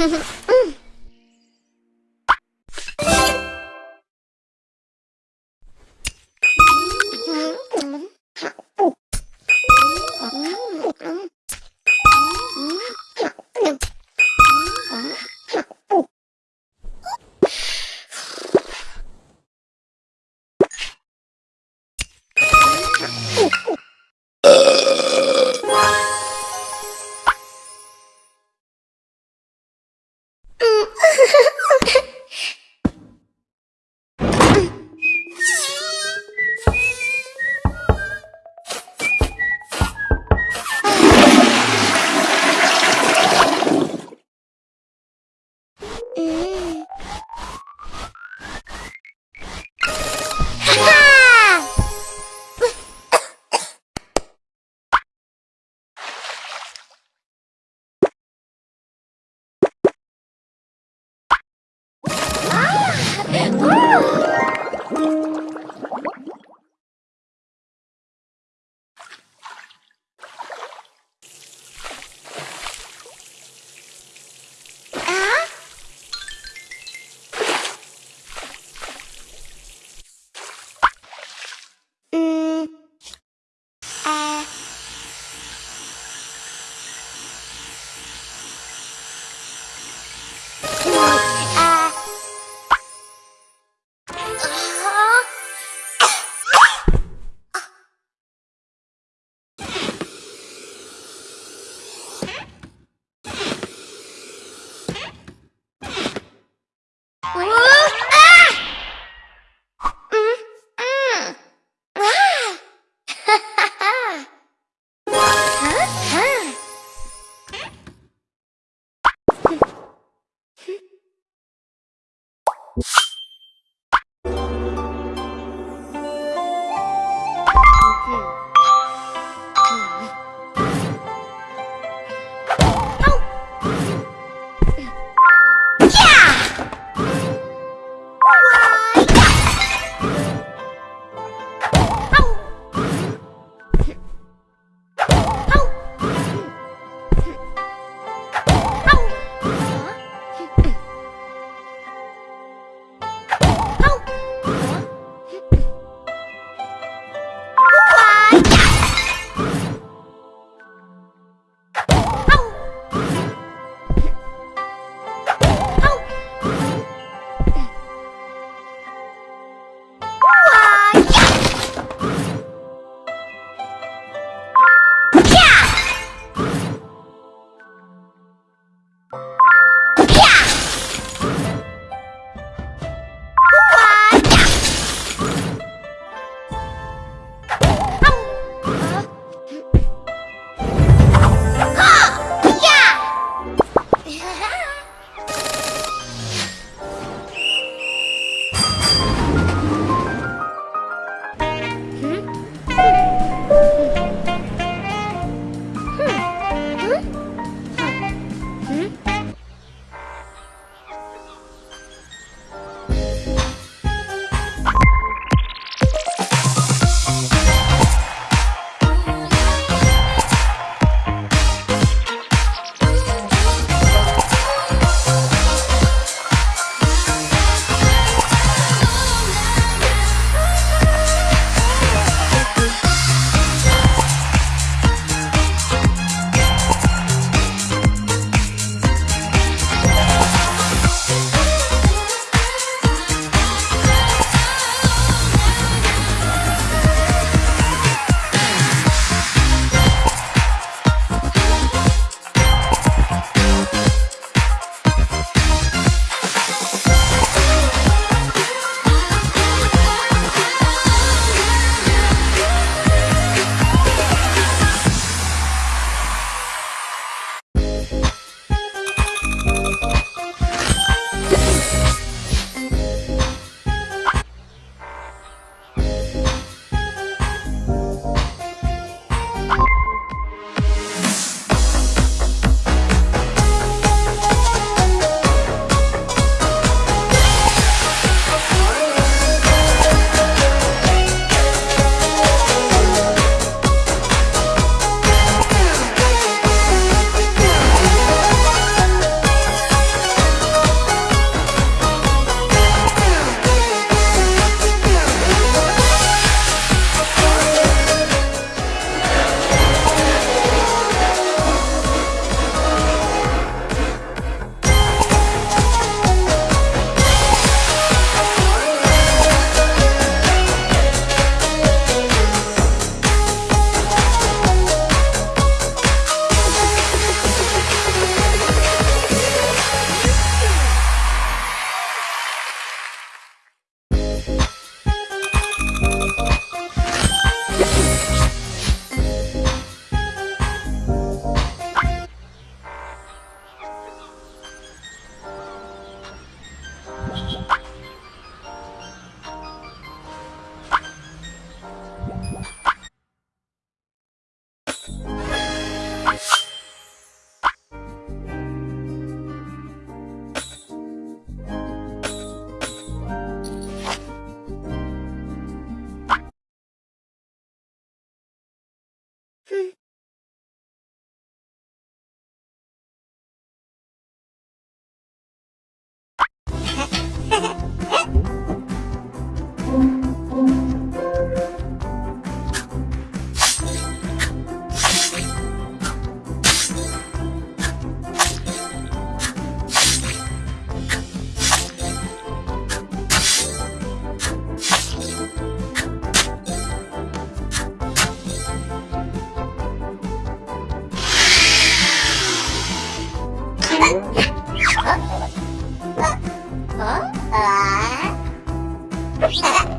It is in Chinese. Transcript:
嗯。Oh,